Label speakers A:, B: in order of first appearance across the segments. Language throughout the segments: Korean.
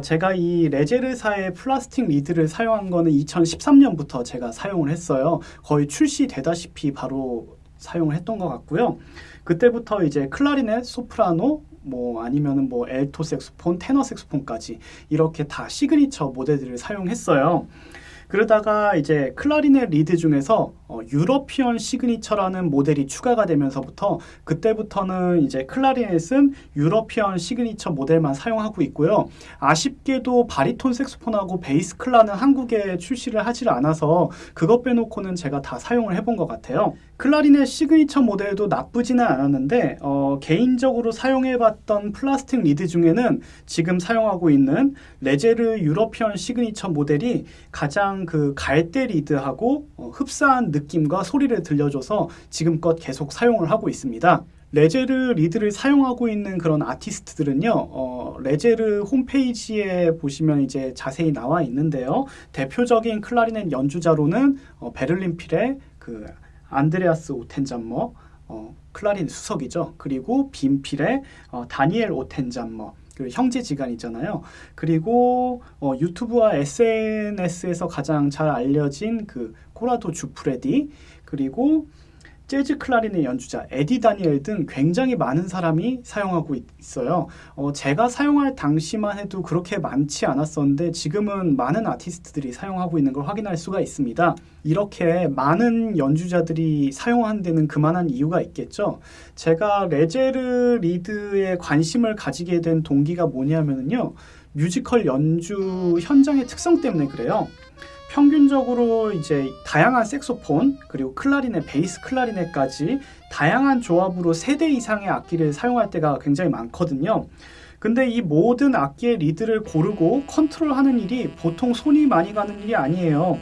A: 어, 제가 이 레제르사의 플라스틱 리드를 사용한 거는 2013년부터 제가 사용을 했어요. 거의 출시되다시피 바로 사용을 했던 것 같고요. 그때부터 이제 클라리넷, 소프라노, 뭐 아니면은 뭐 알토 색소폰, 테너 색소폰까지 이렇게 다 시그니처 모델들을 사용했어요. 그러다가 이제 클라리넷 리드 중에서 어, 유러피언 시그니처라는 모델이 추가가 되면서부터 그때부터는 이제 클라리넷은 유러피언 시그니처 모델만 사용하고 있고요. 아쉽게도 바리톤 색소폰하고 베이스 클라는 한국에 출시를 하지를 않아서 그것 빼놓고는 제가 다 사용을 해본 것 같아요. 클라리넷 시그니처 모델도 나쁘지는 않았는데 어, 개인적으로 사용해봤던 플라스틱 리드 중에는 지금 사용하고 있는 레제르 유러피언 시그니처 모델이 가장 그 갈대 리드하고 어, 흡사한 느낌과 소리를 들려줘서 지금껏 계속 사용을 하고 있습니다. 레제르 리드를 사용하고 있는 그런 아티스트들은요, 어, 레제르 홈페이지에 보시면 이제 자세히 나와 있는데요. 대표적인 클라리넷 연주자로는 어, 베를린 필의 그 안드레아스 오텐잠머, 어, 클라린 수석이죠. 그리고 빈필의 어, 다니엘 오텐잠머, 그 형제지간이잖아요. 그리고 어, 유튜브와 SNS에서 가장 잘 알려진 그 코라도 주프레디 그리고 재즈 클라리넷 연주자 에디 다니엘 등 굉장히 많은 사람이 사용하고 있어요. 어, 제가 사용할 당시만 해도 그렇게 많지 않았었는데 지금은 많은 아티스트들이 사용하고 있는 걸 확인할 수가 있습니다. 이렇게 많은 연주자들이 사용한 데는 그만한 이유가 있겠죠. 제가 레제르 리드에 관심을 가지게 된 동기가 뭐냐면요. 뮤지컬 연주 현장의 특성 때문에 그래요. 평균적으로 이제 다양한 색소폰 그리고 클라리넷, 베이스 클라리넷까지 다양한 조합으로 세대 이상의 악기를 사용할 때가 굉장히 많거든요. 근데 이 모든 악기의 리드를 고르고 컨트롤하는 일이 보통 손이 많이 가는 일이 아니에요.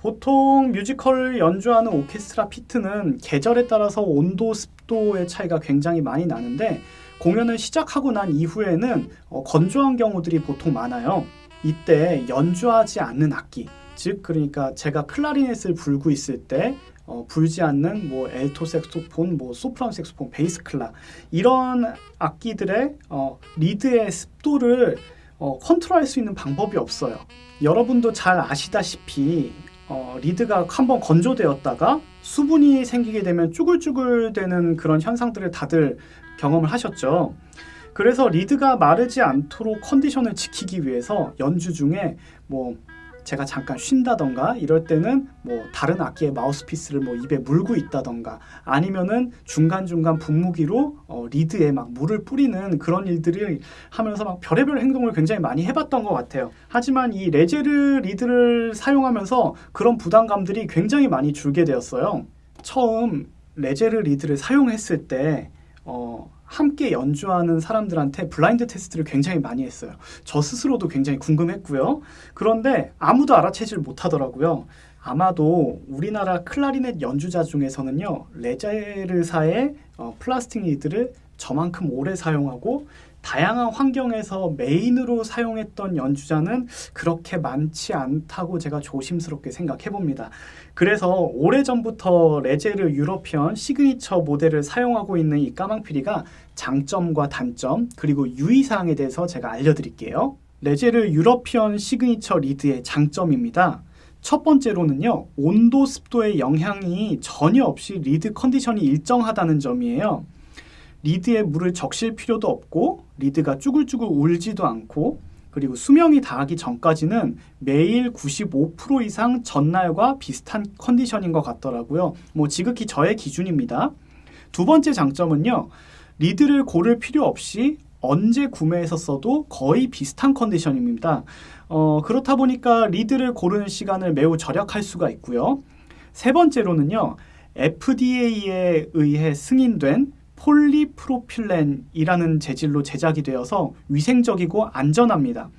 A: 보통 뮤지컬 연주하는 오케스트라 피트는 계절에 따라서 온도, 습도의 차이가 굉장히 많이 나는데 공연을 시작하고 난 이후에는 어, 건조한 경우들이 보통 많아요. 이때 연주하지 않는 악기, 즉 그러니까 제가 클라리넷을 불고 있을 때 어, 불지 않는 뭐 알토 색소폰, 뭐 소프라노 색소폰, 베이스 클라 이런 악기들의 어, 리드의 습도를 어, 컨트롤할 수 있는 방법이 없어요. 여러분도 잘 아시다시피 어, 리드가 한번 건조되었다가 수분이 생기게 되면 쭈글쭈글 되는 그런 현상들을 다들 경험을 하셨죠. 그래서 리드가 마르지 않도록 컨디션을 지키기 위해서 연주 중에 뭐 제가 잠깐 쉰다던가 이럴 때는 뭐 다른 악기의 마우스피스를 뭐 입에 물고 있다던가 아니면은 중간중간 분무기로 어, 리드에 막 물을 뿌리는 그런 일들을 하면서 막 별의별 행동을 굉장히 많이 해봤던 것 같아요. 하지만 이 레제르 리드를 사용하면서 그런 부담감들이 굉장히 많이 줄게 되었어요. 처음 Légère 리드를 사용했을 때 어, 함께 연주하는 사람들한테 블라인드 테스트를 굉장히 많이 했어요. 저 스스로도 굉장히 궁금했고요. 그런데 아무도 알아채질 못하더라고요. 아마도 우리나라 클라리넷 연주자 중에서는요, Légère사의 어, 플라스틱 리드를 저만큼 오래 사용하고 다양한 환경에서 메인으로 사용했던 연주자는 그렇게 많지 않다고 제가 조심스럽게 생각해 봅니다. 그래서 오래전부터 Légère European Signature 모델을 사용하고 있는 이 까망피리가 장점과 단점 그리고 유의사항에 대해서 제가 알려드릴게요. Légère European Signature 리드의 장점입니다. 첫 번째로는요, 온도, 습도의 영향이 전혀 없이 리드 컨디션이 일정하다는 점이에요. 리드에 물을 적실 필요도 없고 리드가 쭈글쭈글 울지도 않고 그리고 수명이 다하기 전까지는 매일 95% 이상 전날과 비슷한 컨디션인 것 같더라고요. 뭐 지극히 저의 기준입니다. 두 번째 장점은요. 리드를 고를 필요 없이 언제 구매해서 써도 거의 비슷한 컨디션입니다. 어, 그렇다 보니까 리드를 고르는 시간을 매우 절약할 수가 있고요. 세 번째로는요. FDA에 의해 승인된 폴리프로필렌이라는 재질로 제작이 되어서 위생적이고 안전합니다.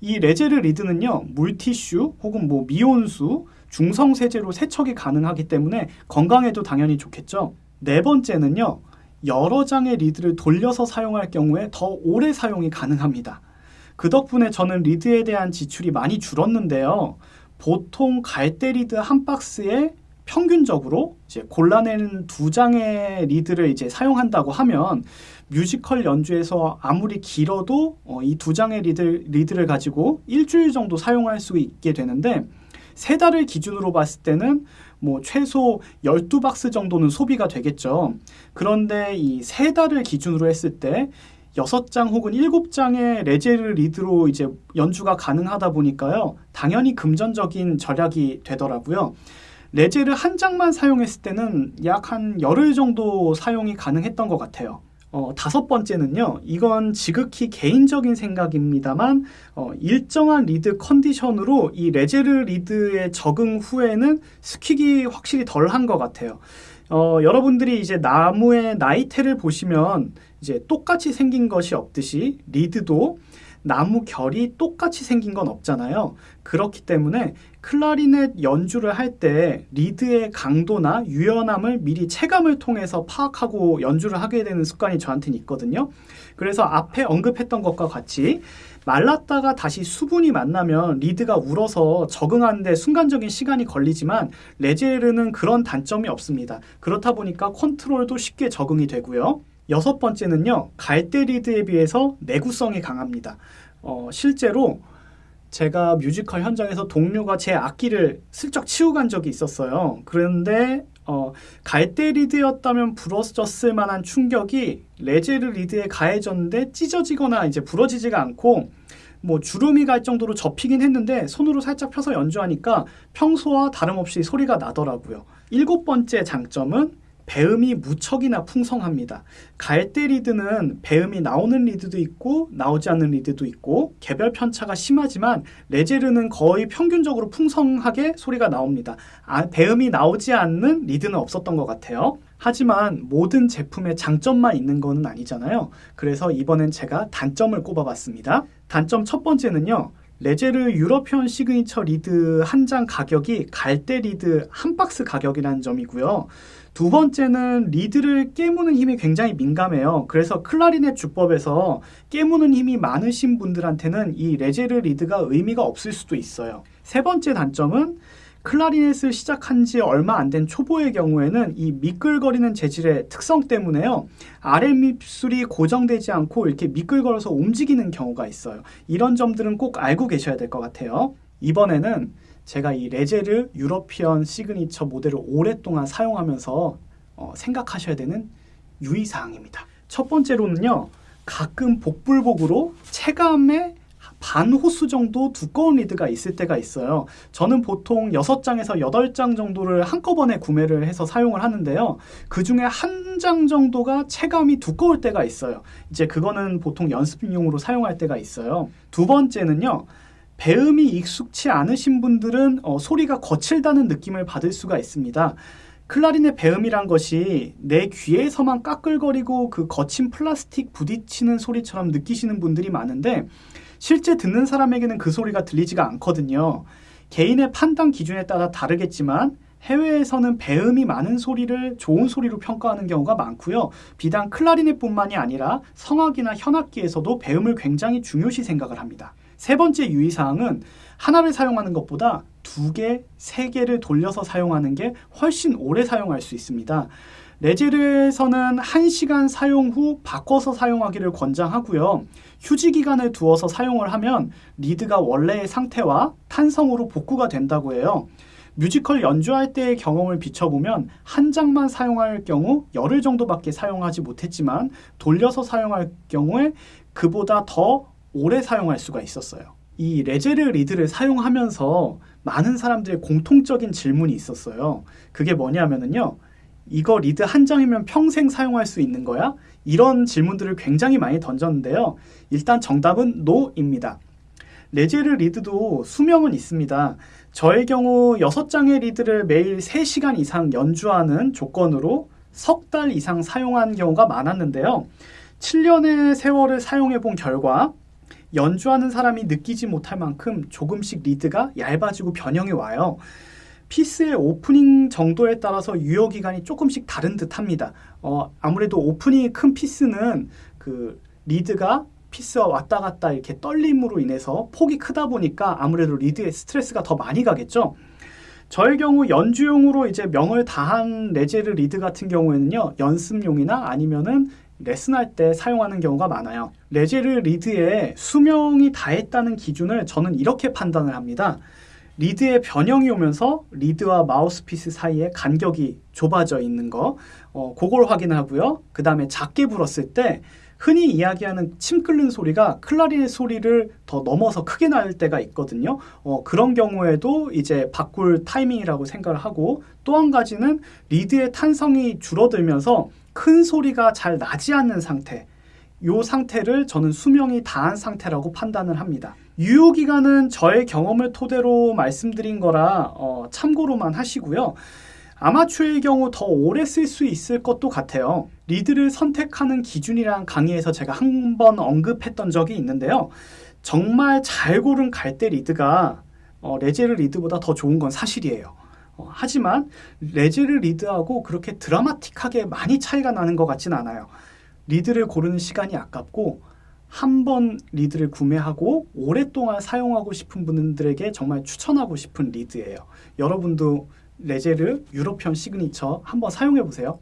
A: 이 Légère 리드는요, 물티슈 혹은 뭐 미온수, 중성 세제로 세척이 가능하기 때문에 건강에도 당연히 좋겠죠. 네 번째는요, 여러 장의 리드를 돌려서 사용할 경우에 더 오래 사용이 가능합니다. 그 덕분에 저는 리드에 대한 지출이 많이 줄었는데요. 보통 갈대 리드 한 박스에 평균적으로 이제 골라낸 두 장의 리드를 이제 사용한다고 하면 뮤지컬 연주에서 아무리 길어도 어, 이두 장의 리드, 리드를 가지고 일주일 정도 사용할 수 있게 되는데 세 달을 기준으로 봤을 때는 뭐 최소 12박스 정도는 소비가 되겠죠. 그런데 이 세 달을 기준으로 했을 때 여섯 장 혹은 일곱 장의 레제르 리드로 이제 연주가 가능하다 보니까요. 당연히 금전적인 절약이 되더라고요. 레제를 한 장만 사용했을 때는 약 한 열흘 정도 사용이 가능했던 것 같아요. 어, 다섯 번째는요, 이건 지극히 개인적인 생각입니다만, 어, 일정한 리드 컨디션으로 이 Légère 리드에 적응 후에는 squeak이 확실히 덜 한 것 같아요. 어, 여러분들이 이제 나무의 나이테를 보시면 이제 똑같이 생긴 것이 없듯이 리드도 나무 결이 똑같이 생긴 건 없잖아요. 그렇기 때문에 클라리넷 연주를 할 때 리드의 강도나 유연함을 미리 체감을 통해서 파악하고 연주를 하게 되는 습관이 저한테는 있거든요. 그래서 앞에 언급했던 것과 같이 말랐다가 다시 수분이 만나면 리드가 울어서 적응하는데 순간적인 시간이 걸리지만 Légère는 그런 단점이 없습니다. 그렇다 보니까 컨트롤도 쉽게 적응이 되고요. 여섯 번째는요, 갈대 리드에 비해서 내구성이 강합니다. 어, 실제로 제가 뮤지컬 현장에서 동료가 제 악기를 슬쩍 치고 간 적이 있었어요. 그런데 어, 갈대 리드였다면 부러졌을 만한 충격이 Légère 리드에 가해졌는데 찢어지거나 이제 부러지지가 않고 뭐 주름이 갈 정도로 접히긴 했는데 손으로 살짝 펴서 연주하니까 평소와 다름없이 소리가 나더라고요. 일곱 번째 장점은 배음이 무척이나 풍성합니다. 갈대 리드는 배음이 나오는 리드도 있고 나오지 않는 리드도 있고 개별 편차가 심하지만 Légère는 거의 평균적으로 풍성하게 소리가 나옵니다. 아, 배음이 나오지 않는 리드는 없었던 것 같아요. 하지만 모든 제품에 장점만 있는 것은 아니잖아요. 그래서 이번엔 제가 단점을 꼽아봤습니다. 단점 첫 번째는요. Légère European Signature 리드 한 장 가격이 갈대 리드 한 박스 가격이라는 점이고요. 두 번째는 리드를 깨무는 힘이 굉장히 민감해요. 그래서 클라리넷 주법에서 깨무는 힘이 많으신 분들한테는 이 Légère 리드가 의미가 없을 수도 있어요. 세 번째 단점은 클라리넷을 시작한 지 얼마 안 된 초보의 경우에는 이 미끌거리는 재질의 특성 때문에요. 아랫입술이 고정되지 않고 이렇게 미끌거려서 움직이는 경우가 있어요. 이런 점들은 꼭 알고 계셔야 될 것 같아요. 이번에는 제가 이 Légère European Signature 모델을 오랫동안 사용하면서 어, 생각하셔야 되는 유의사항입니다. 첫 번째로는요. 가끔 복불복으로 체감의 반 호수 정도 두꺼운 리드가 있을 때가 있어요. 저는 보통 6장에서 8장 정도를 한꺼번에 구매를 해서 사용을 하는데요. 그 중에 한 장 정도가 체감이 두꺼울 때가 있어요. 이제 그거는 보통 연습용으로 사용할 때가 있어요. 두 번째는요. 배음이 익숙치 않으신 분들은 어, 소리가 거칠다는 느낌을 받을 수가 있습니다. 클라린의 배음이란 것이 내 귀에서만 까끌거리고 그 거친 플라스틱 부딪히는 소리처럼 느끼시는 분들이 많은데 실제 듣는 사람에게는 그 소리가 들리지가 않거든요. 개인의 판단 기준에 따라 다르겠지만 해외에서는 배음이 많은 소리를 좋은 소리로 평가하는 경우가 많고요. 비단 클라리넷뿐만이 아니라 성악이나 현악기에서도 배음을 굉장히 중요시 생각을 합니다. 세 번째 유의사항은 하나를 사용하는 것보다 두 개, 세 개를 돌려서 사용하는 게 훨씬 오래 사용할 수 있습니다. 레제르에서는 1시간 사용 후 바꿔서 사용하기를 권장하고요. 휴지 기간을 두어서 사용을 하면 리드가 원래의 상태와 탄성으로 복구가 된다고 해요. 뮤지컬 연주할 때의 경험을 비춰보면 한 장만 사용할 경우 열흘 정도밖에 사용하지 못했지만 돌려서 사용할 경우에 그보다 더 오래 사용할 수가 있었어요. 이 Légère 리드를 사용하면서 많은 사람들의 공통적인 질문이 있었어요. 그게 뭐냐면은요. 이거 리드 한 장이면 평생 사용할 수 있는 거야? 이런 질문들을 굉장히 많이 던졌는데요. 일단 정답은 no입니다. Légère 리드도 수명은 있습니다. 저의 경우 6장의 리드를 매일 3시간 이상 연주하는 조건으로 석 달 이상 사용한 경우가 많았는데요. 7년의 세월을 사용해 본 결과 연주하는 사람이 느끼지 못할 만큼 조금씩 리드가 얇아지고 변형이 와요. 피스의 오프닝 정도에 따라서 유효 기간이 조금씩 다른 듯합니다. 어, 아무래도 오프닝이 큰 피스는 그 리드가 피스와 왔다 갔다 이렇게 떨림으로 인해서 폭이 크다 보니까 아무래도 리드에 스트레스가 더 많이 가겠죠. 저의 경우 연주용으로 이제 명을 다한 Légère 리드 같은 경우에는요 연습용이나 아니면은 레슨할 때 사용하는 경우가 많아요. Légère 리드의 수명이 다했다는 기준을 저는 이렇게 판단을 합니다. 리드의 변형이 오면서 리드와 마우스피스 사이에 간격이 좁아져 있는 거, 어, 그걸 확인하고요. 그 다음에 작게 불었을 때 흔히 이야기하는 침 끓는 소리가 클라리넷 소리를 더 넘어서 크게 날 때가 있거든요. 어, 그런 경우에도 이제 바꿀 타이밍이라고 생각을 하고 또 한 가지는 리드의 탄성이 줄어들면서 큰 소리가 잘 나지 않는 상태. 요 상태를 저는 수명이 다한 상태라고 판단을 합니다. 유효 기간은 저의 경험을 토대로 말씀드린 거라 어, 참고로만 하시고요. 아마추어의 경우 더 오래 쓸 수 있을 것도 같아요. 리드를 선택하는 기준이란 강의에서 제가 한 번 언급했던 적이 있는데요. 정말 잘 고른 갈대 리드가 어, Légère 리드보다 더 좋은 건 사실이에요. 어, 하지만 Légère 리드하고 그렇게 드라마틱하게 많이 차이가 나는 것 같진 않아요. 리드를 고르는 시간이 아깝고 한 번 리드를 구매하고 오랫동안 사용하고 싶은 분들에게 정말 추천하고 싶은 리드예요. 여러분도 레제르 유로편 시그니처 한번 사용해 보세요.